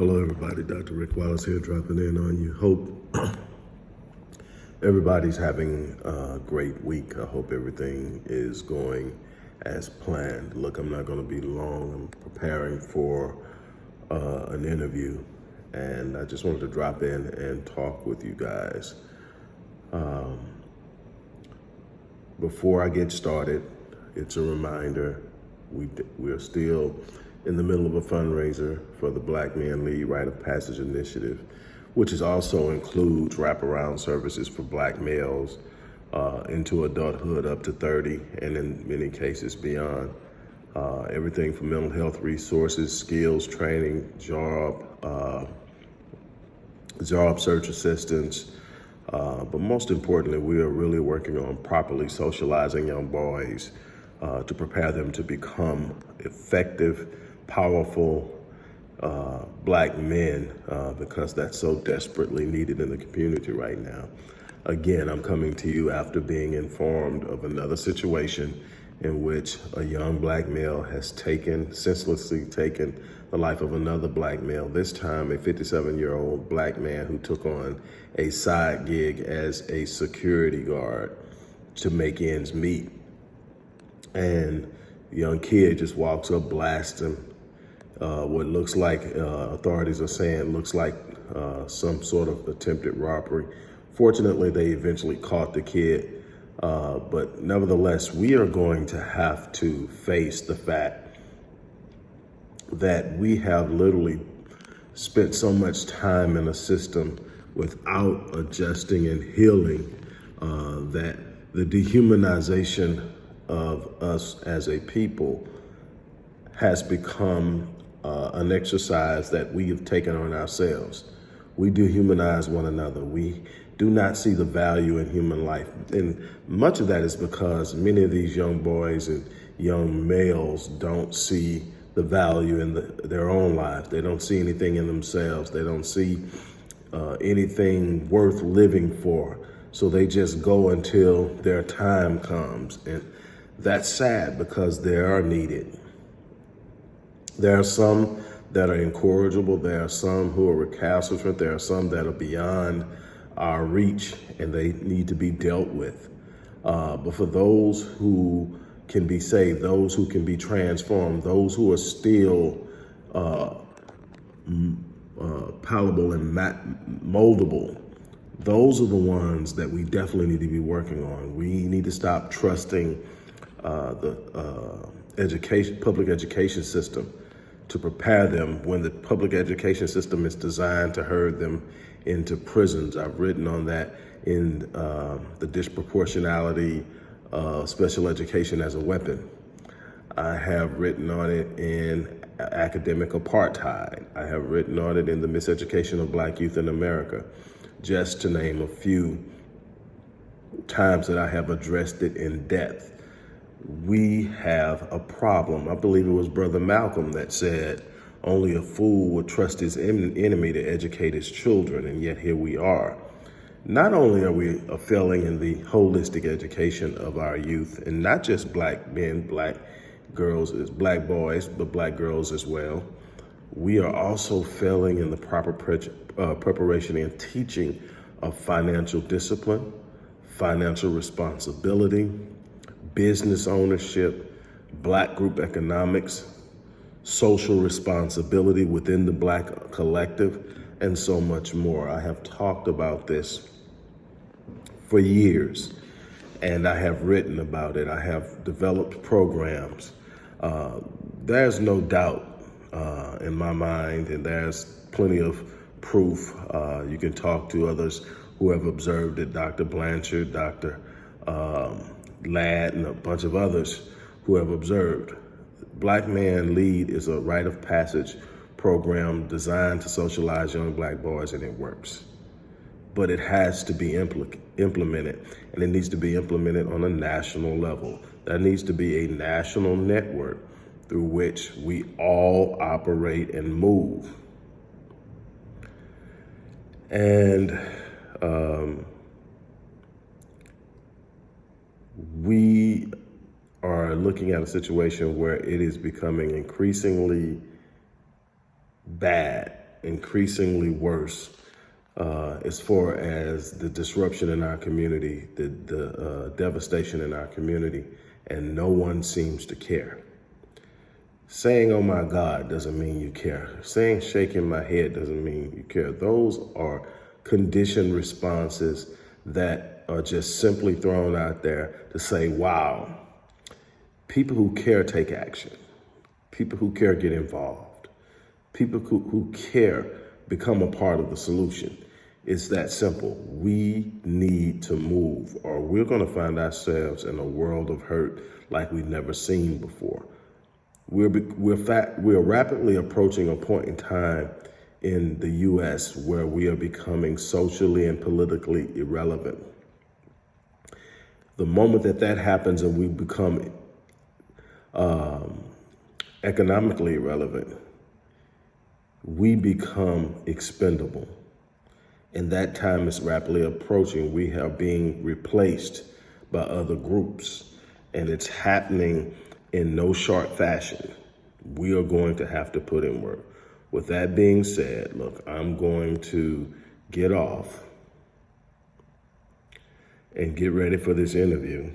Hello, everybody. Dr. Rick Wallace here, dropping in on you. Hope everybody's having a great week. I hope everything is going as planned. Look, I'm not going to be long. I'm preparing for uh, an interview, and I just wanted to drop in and talk with you guys. Um, before I get started, it's a reminder we we're still in the middle of a fundraiser for the Black Men Lead Rite of Passage Initiative, which is also includes wraparound services for black males uh, into adulthood up to 30, and in many cases beyond. Uh, everything from mental health resources, skills training, job, uh, job search assistance, uh, but most importantly, we are really working on properly socializing young boys uh, to prepare them to become effective powerful uh, black men uh, because that's so desperately needed in the community right now. Again, I'm coming to you after being informed of another situation in which a young black male has taken, senselessly taken the life of another black male, this time a 57 year old black man who took on a side gig as a security guard to make ends meet. And young kid just walks up, blasts him, uh, what looks like uh, authorities are saying looks like uh, some sort of attempted robbery. Fortunately, they eventually caught the kid, uh, but nevertheless, we are going to have to face the fact that we have literally spent so much time in a system without adjusting and healing uh, that the dehumanization of us as a people has become uh, an exercise that we have taken on ourselves. We dehumanize one another. We do not see the value in human life. And much of that is because many of these young boys and young males don't see the value in the, their own lives. They don't see anything in themselves. They don't see uh, anything worth living for. So they just go until their time comes. And that's sad because they are needed. There are some that are incorrigible. There are some who are recalcitrant. There are some that are beyond our reach and they need to be dealt with. Uh, but for those who can be saved, those who can be transformed, those who are still uh, uh, palatable and moldable, those are the ones that we definitely need to be working on. We need to stop trusting uh, the uh, education, public education system to prepare them when the public education system is designed to herd them into prisons. I've written on that in uh, the disproportionality of special education as a weapon. I have written on it in academic apartheid. I have written on it in the miseducation of black youth in America, just to name a few times that I have addressed it in depth we have a problem. I believe it was Brother Malcolm that said, only a fool would trust his enemy to educate his children, and yet here we are. Not only are we failing in the holistic education of our youth, and not just black men, black girls, black boys, but black girls as well, we are also failing in the proper pre uh, preparation and teaching of financial discipline, financial responsibility, business ownership, black group economics, social responsibility within the black collective, and so much more. I have talked about this for years, and I have written about it. I have developed programs. Uh, there's no doubt uh, in my mind, and there's plenty of proof. Uh, you can talk to others who have observed it, Dr. Blanchard, Dr. Um, Ladd, and a bunch of others who have observed. Black Man Lead is a rite of passage program designed to socialize young black boys, and it works. But it has to be impl implemented, and it needs to be implemented on a national level. That needs to be a national network through which we all operate and move. And um, we are looking at a situation where it is becoming increasingly bad increasingly worse uh, as far as the disruption in our community, the, the uh, devastation in our community, and no one seems to care. Saying, oh my God, doesn't mean you care. Saying, shaking my head doesn't mean you care. Those are conditioned responses that are just simply thrown out there to say, wow, people who care take action. People who care get involved. People who, who care become a part of the solution. It's that simple. We need to move or we're going to find ourselves in a world of hurt like we've never seen before. We're, we're, we're rapidly approaching a point in time in the U.S. where we are becoming socially and politically irrelevant. The moment that that happens and we become um, economically irrelevant, we become expendable. And that time is rapidly approaching. We are being replaced by other groups, and it's happening in no short fashion. We are going to have to put in work. With that being said, look, I'm going to get off and get ready for this interview.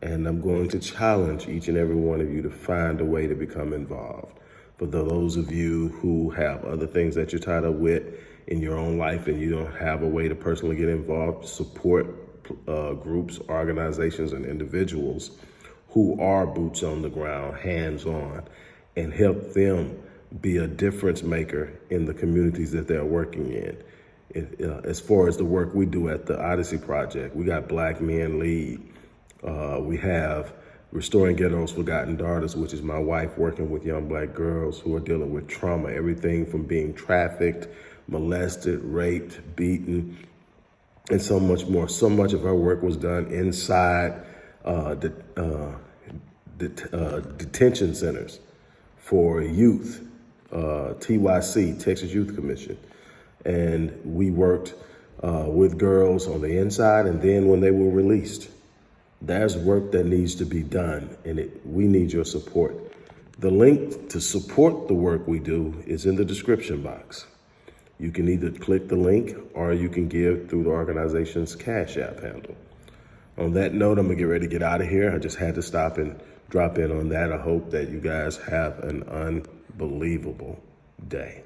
And I'm going to challenge each and every one of you to find a way to become involved. For those of you who have other things that you're tied up with in your own life and you don't have a way to personally get involved, support uh, groups, organizations, and individuals who are boots on the ground, hands on, and help them be a difference maker in the communities that they're working in. Uh, as far as the work we do at the Odyssey Project, we got Black Men Lead. Uh, we have Restoring Ghetto's Forgotten Daughters, which is my wife working with young black girls who are dealing with trauma, everything from being trafficked, molested, raped, beaten, and so much more. So much of our work was done inside uh, the, uh, uh, detention centers for youth, uh, TYC, Texas Youth Commission. And we worked uh, with girls on the inside and then when they were released. There's work that needs to be done and it, we need your support. The link to support the work we do is in the description box. You can either click the link or you can give through the organization's Cash App handle. On that note, I'm gonna get ready to get out of here. I just had to stop and drop in on that. I hope that you guys have an unbelievable day.